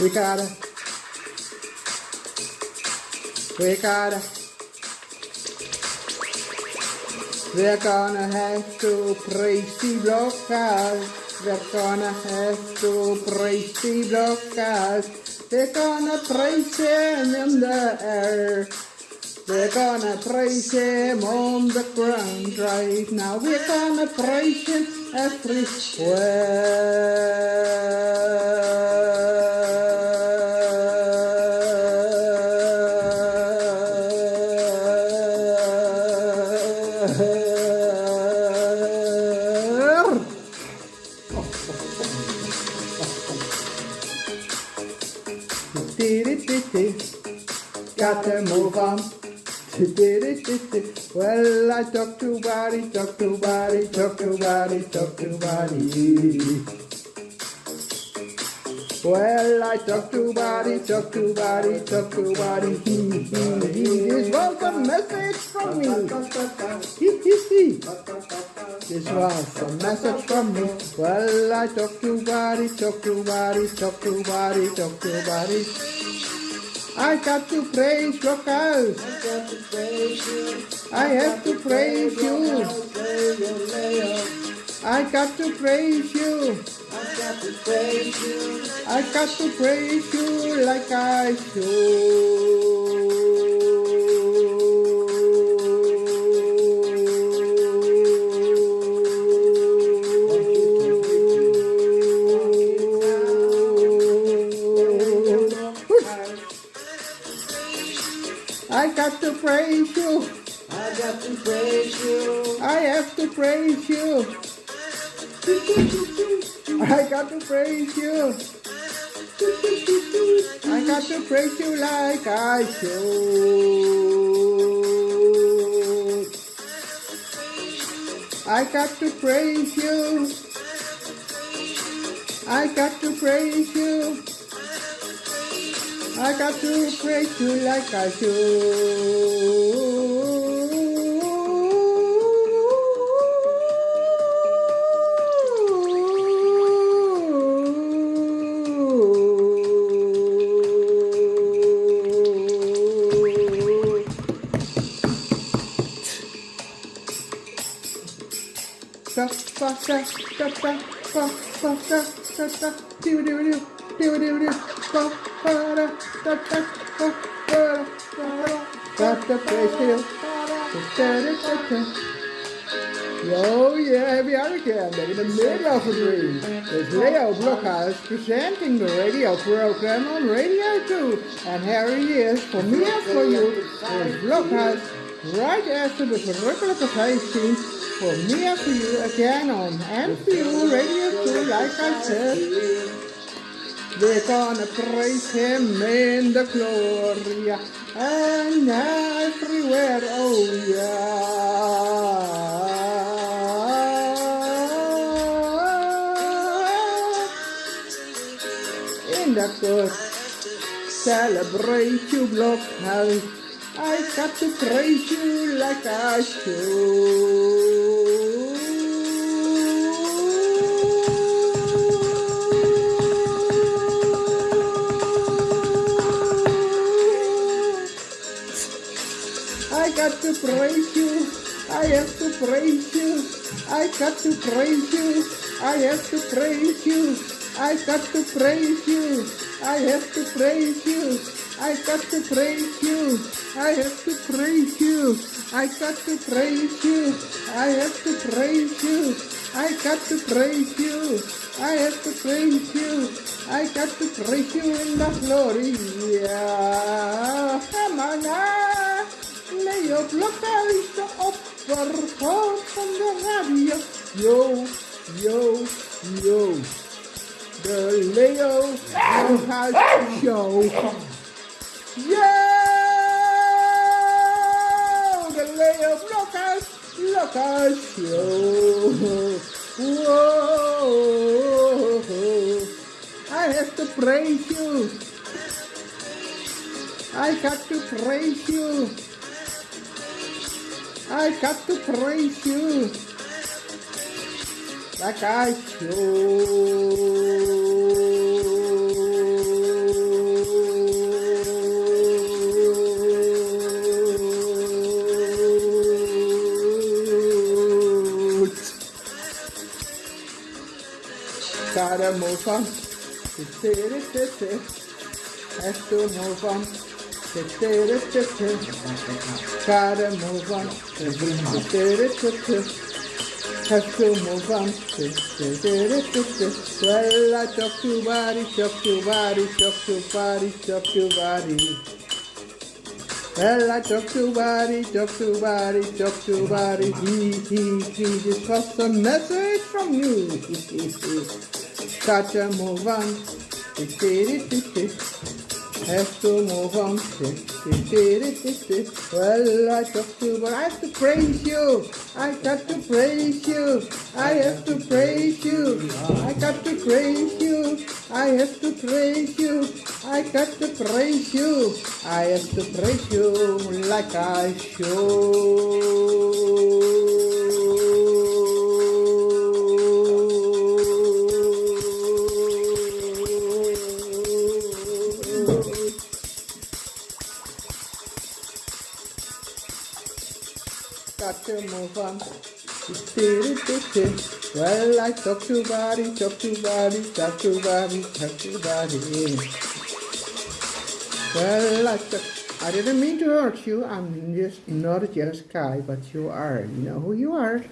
We gotta. We're gonna have to praise the blockers. We're gonna have to praise the blockers. We're gonna praise him in the air. We're gonna praise him on the ground right now. We're gonna praise him everywhere. Got to move on. Well, I talk to body, talk to body, talk to body, talk to body. Well, I talk to body, talk to body, talk to body. He, he, he. This was a message from me. He, he, he. This was a message from me. Well, I talk to body, talk to body, talk to body, talk to body. I got to praise your house. I have to praise you. I got to praise you. I got to praise you like I should. Praise you. I got to praise you. I have to praise you. I got to praise you. I got to praise you like I should. I got to praise you. I got to praise you. I got to praise you like I should. Da, da, da, da, ba, ba, da, da, da, do, do, do, do, do, do, ba, Oh yeah, we are again in the middle of a dream. It's Leo Blokhuis presenting the radio program on Radio 2. And here he is, for me and for you, is Blokhuis, right after the verrukkelijke 15 for me and for you again on for Radio 2 like I said. We're gonna praise him in the glory and everywhere, oh yeah. In the good celebrate you Blokhuis. I got to praise you like I should. I got to praise you. I have to praise you. I got to praise you. I have to praise you. I got to praise you. I have to praise you. I got to praise you. I have to praise you. I got to praise you. I have to praise you. I got to praise you. I have to praise you. I got to praise you in the glory. Yeah. Come on now. Blokhuis, de opperhoofd van de radio. Yo, yo, yo. De Leo Blokhuis Show. Yo! De Leo Blokhuis, Blokhuis Show. Whoa. I have to praise you. I got to praise you. I got to praise you. Like I should. gotta move on. It's it, it's it, has to move on. Gotta move on. Has to move on. Well, I talk to body, talk to body, talk to body, talk to body. Well, I talk to body, talk to body, talk to body. He, he, he. This was a message from you. Gotta move on. I have to move on. Well, I talk to, but I have to praise you. I got to praise you. I have to praise you. I got to praise you. I have to praise you. I got to praise you. I have to praise you like I should. On. Well, I talk to body, talk to body, talk to body, talk to body. Well, I, talk, I didn't mean to hurt you. I'm just not a jealous guy, but you are. You know who you are.